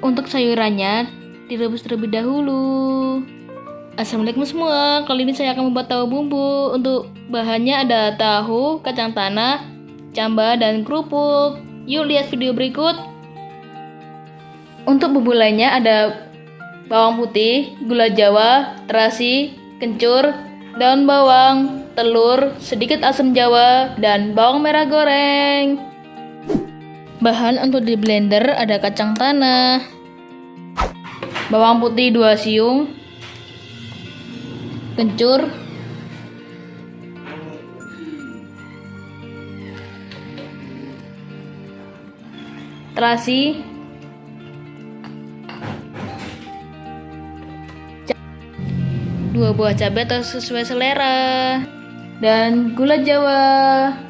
Untuk sayurannya direbus terlebih dahulu. Assalamualaikum semua, kali ini saya akan membuat tahu bumbu. Untuk bahannya ada tahu, kacang tanah, camba, dan kerupuk. Yuk lihat video berikut. Untuk bumbu lainnya ada bawang putih, gula jawa, terasi, kencur, daun bawang, telur, sedikit asam jawa, dan bawang merah goreng. Bahan untuk di blender ada kacang tanah, bawang putih 2 siung, kencur, terasi, dua buah cabai sesuai selera dan gula jawa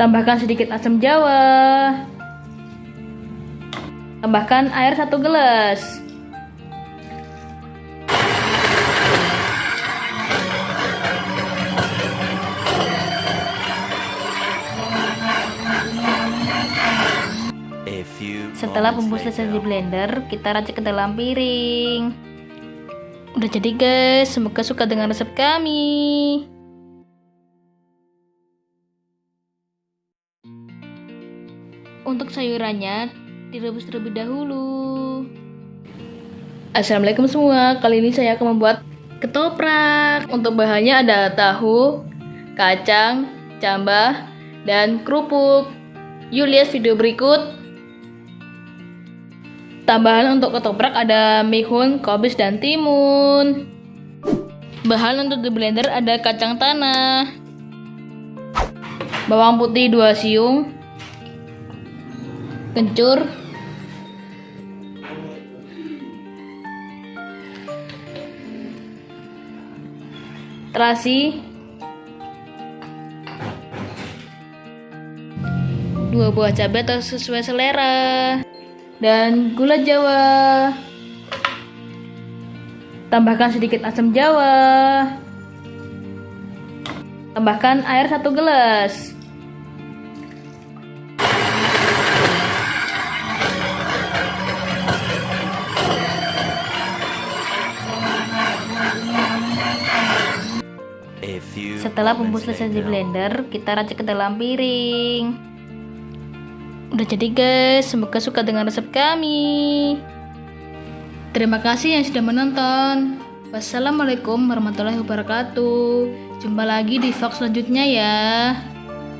tambahkan sedikit asam jawa. Tambahkan air satu gelas. Setelah bumbu selesai di blender kita racik ke dalam piring. Udah jadi guys. Semoga suka dengan resep kami Untuk sayurannya direbus terlebih dahulu. Assalamualaikum semua, kali ini saya akan membuat ketoprak. Untuk bahannya ada tahu, kacang, camba, dan kerupuk. Yuk lihat video berikut. Tambahan untuk ketoprak ada mihun, kobis, dan timun. Bahan untuk di blender ada kacang tanah, bawang putih 2 siung, kencur, terasi, dua buah cabai atau sesuai selera, dan gula jawa. Tambahkan sedikit asam jawa. Tambahkan air satu gelas. Setelah bumbu selesai di blender, kita racik ke dalam piring. Udah jadi guys, semoga suka dengan resep kami. Terima kasih yang sudah menonton. Wassalamualaikum warahmatullahi wabarakatuh. Jumpa lagi di vlog selanjutnya ya.